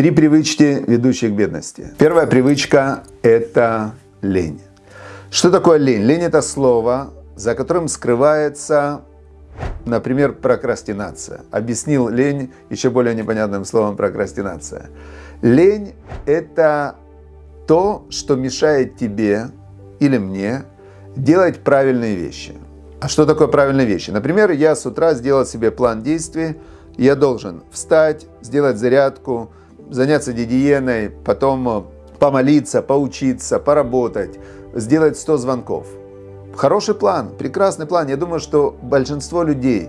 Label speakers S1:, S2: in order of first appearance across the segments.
S1: Три привычки, ведущие к бедности. Первая привычка – это лень. Что такое лень? Лень – это слово, за которым скрывается, например, прокрастинация. Объяснил лень еще более непонятным словом прокрастинация. Лень – это то, что мешает тебе или мне делать правильные вещи. А что такое правильные вещи? Например, я с утра сделал себе план действий, я должен встать, сделать зарядку, заняться гигиеной, потом э, помолиться, поучиться, поработать, сделать 100 звонков. Хороший план, прекрасный план. Я думаю, что большинство людей,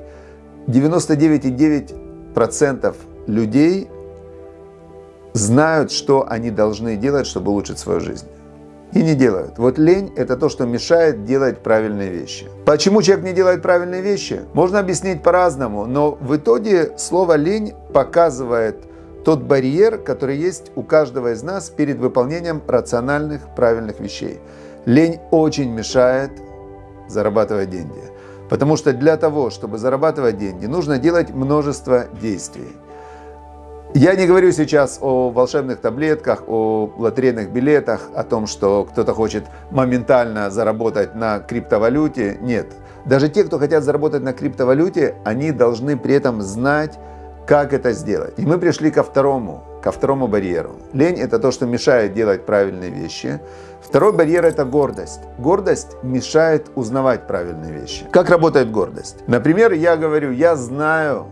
S1: 99,9% людей знают, что они должны делать, чтобы улучшить свою жизнь и не делают. Вот лень – это то, что мешает делать правильные вещи. Почему человек не делает правильные вещи? Можно объяснить по-разному, но в итоге слово «лень» показывает тот барьер, который есть у каждого из нас перед выполнением рациональных, правильных вещей. Лень очень мешает зарабатывать деньги. Потому что для того, чтобы зарабатывать деньги, нужно делать множество действий. Я не говорю сейчас о волшебных таблетках, о лотерейных билетах, о том, что кто-то хочет моментально заработать на криптовалюте. Нет. Даже те, кто хотят заработать на криптовалюте, они должны при этом знать, как это сделать. И мы пришли ко второму, ко второму барьеру. Лень – это то, что мешает делать правильные вещи. Второй барьер – это гордость. Гордость мешает узнавать правильные вещи. Как работает гордость? Например, я говорю, я знаю,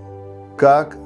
S1: как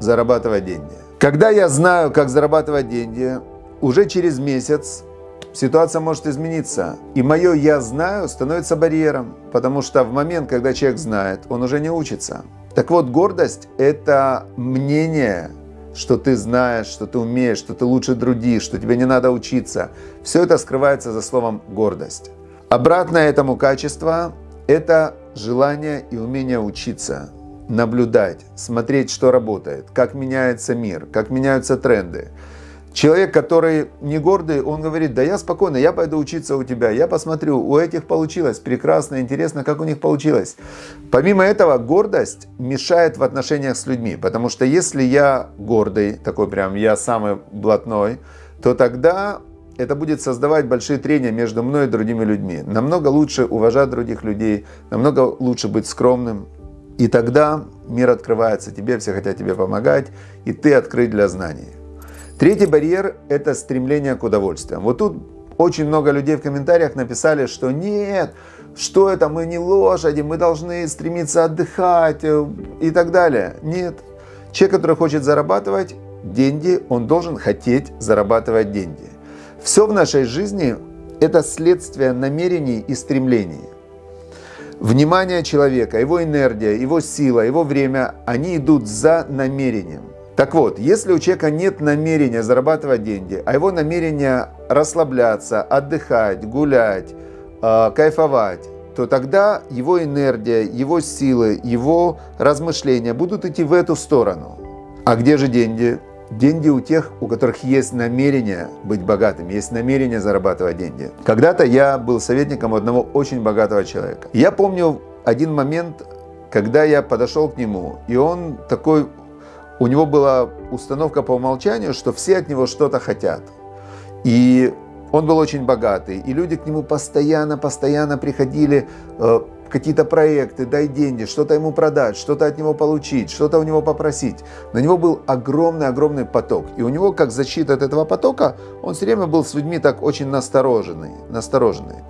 S1: зарабатывать деньги. Когда я знаю, как зарабатывать деньги, уже через месяц ситуация может измениться. И мое «я знаю» становится барьером, потому что в момент, когда человек знает, он уже не учится. Так вот, гордость – это мнение, что ты знаешь, что ты умеешь, что ты лучше других, что тебе не надо учиться. Все это скрывается за словом «гордость». Обратное этому качество – это желание и умение учиться – наблюдать, смотреть, что работает, как меняется мир, как меняются тренды. Человек, который не гордый, он говорит, да я спокойно, я пойду учиться у тебя, я посмотрю, у этих получилось, прекрасно, интересно, как у них получилось. Помимо этого, гордость мешает в отношениях с людьми, потому что если я гордый, такой прям, я самый блатной, то тогда это будет создавать большие трения между мной и другими людьми. Намного лучше уважать других людей, намного лучше быть скромным, и тогда мир открывается тебе, все хотят тебе помогать, и ты открыт для знаний. Третий барьер – это стремление к удовольствиям. Вот тут очень много людей в комментариях написали, что нет, что это, мы не лошади, мы должны стремиться отдыхать э, и так далее. Нет. Человек, который хочет зарабатывать деньги, он должен хотеть зарабатывать деньги. Все в нашей жизни – это следствие намерений и стремлений. Внимание человека, его энергия, его сила, его время, они идут за намерением. Так вот, если у человека нет намерения зарабатывать деньги, а его намерение расслабляться, отдыхать, гулять, э, кайфовать, то тогда его энергия, его силы, его размышления будут идти в эту сторону. А где же деньги? Деньги у тех, у которых есть намерение быть богатым, есть намерение зарабатывать деньги. Когда-то я был советником одного очень богатого человека. Я помню один момент, когда я подошел к нему, и он такой, у него была установка по умолчанию, что все от него что-то хотят. И он был очень богатый, и люди к нему постоянно-постоянно приходили, э, какие-то проекты, дай деньги, что-то ему продать, что-то от него получить, что-то у него попросить. На него был огромный-огромный поток. И у него, как защита от этого потока, он все время был с людьми так очень настороженный. настороженный.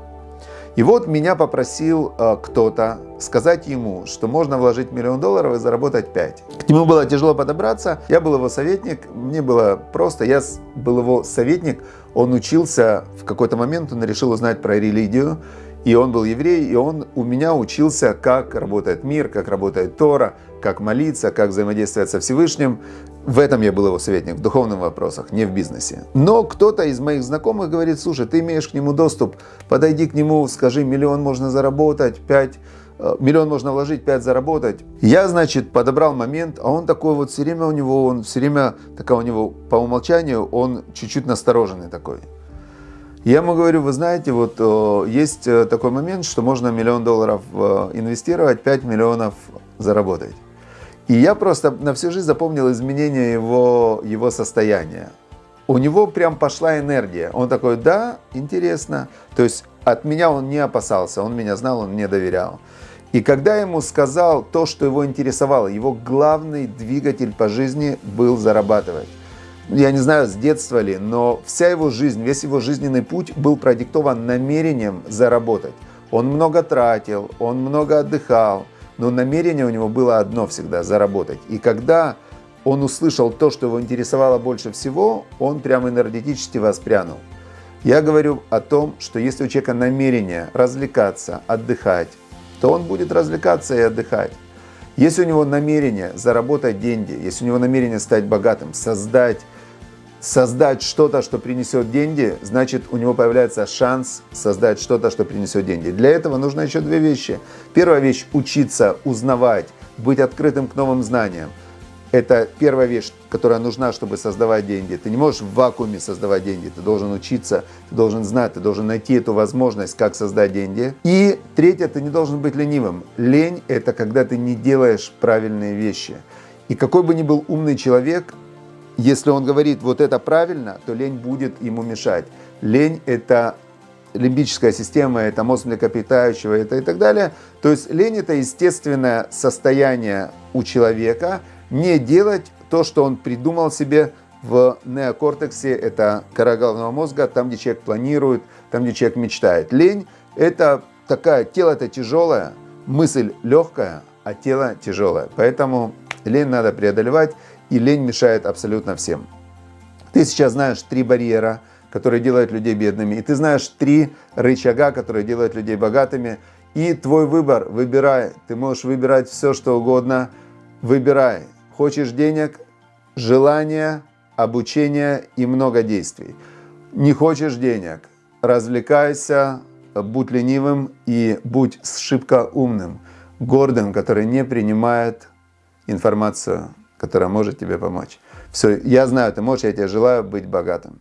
S1: И вот меня попросил э, кто-то сказать ему, что можно вложить миллион долларов и заработать 5. К нему было тяжело подобраться, я был его советник, мне было просто, я был его советник, он учился в какой-то момент, он решил узнать про религию, и он был еврей, и он у меня учился, как работает мир, как работает Тора, как молиться, как взаимодействовать со Всевышним. В этом я был его советник, в духовных вопросах, не в бизнесе. Но кто-то из моих знакомых говорит, слушай, ты имеешь к нему доступ, подойди к нему, скажи, миллион можно заработать, пять э, миллион можно вложить, пять заработать. Я, значит, подобрал момент, а он такой вот все время у него, он все время, такая у него по умолчанию, он чуть-чуть настороженный такой. Я ему говорю, вы знаете, вот э, есть э, такой момент, что можно миллион долларов инвестировать, 5 миллионов заработать. И я просто на всю жизнь запомнил изменение его, его состояния. У него прям пошла энергия. Он такой, да, интересно. То есть от меня он не опасался, он меня знал, он мне доверял. И когда ему сказал то, что его интересовало, его главный двигатель по жизни был зарабатывать. Я не знаю, с детства ли, но вся его жизнь, весь его жизненный путь был продиктован намерением заработать. Он много тратил, он много отдыхал, но намерение у него было одно всегда – заработать. И когда он услышал то, что его интересовало больше всего, он прямо энергетически воспрянул. Я говорю о том, что если у человека намерение развлекаться, отдыхать, то он будет развлекаться и отдыхать. Если у него намерение заработать деньги, если у него намерение стать богатым, создать, создать что-то, что принесет деньги, значит у него появляется шанс создать что-то, что принесет деньги. Для этого нужно еще две вещи. Первая вещь – учиться, узнавать, быть открытым к новым знаниям. Это первая вещь, которая нужна, чтобы создавать деньги. Ты не можешь в вакууме создавать деньги. Ты должен учиться, ты должен знать, ты должен найти эту возможность, как создать деньги. И третье, ты не должен быть ленивым. Лень – это когда ты не делаешь правильные вещи. И какой бы ни был умный человек, если он говорит вот это правильно, то лень будет ему мешать. Лень – это лимбическая система, это мозг млекопитающего, это и так далее. То есть лень – это естественное состояние у человека – не делать то, что он придумал себе в неокортексе, это кора головного мозга, там, где человек планирует, там, где человек мечтает. Лень – это такая, тело это тяжелое, мысль легкая, а тело тяжелое. Поэтому лень надо преодолевать, и лень мешает абсолютно всем. Ты сейчас знаешь три барьера, которые делают людей бедными, и ты знаешь три рычага, которые делают людей богатыми, и твой выбор, выбирай, ты можешь выбирать все, что угодно, выбирай, Хочешь денег, желания, обучения и много действий. Не хочешь денег, развлекайся, будь ленивым и будь шибко умным, гордым, который не принимает информацию, которая может тебе помочь. Все, я знаю, ты можешь, я тебе желаю быть богатым.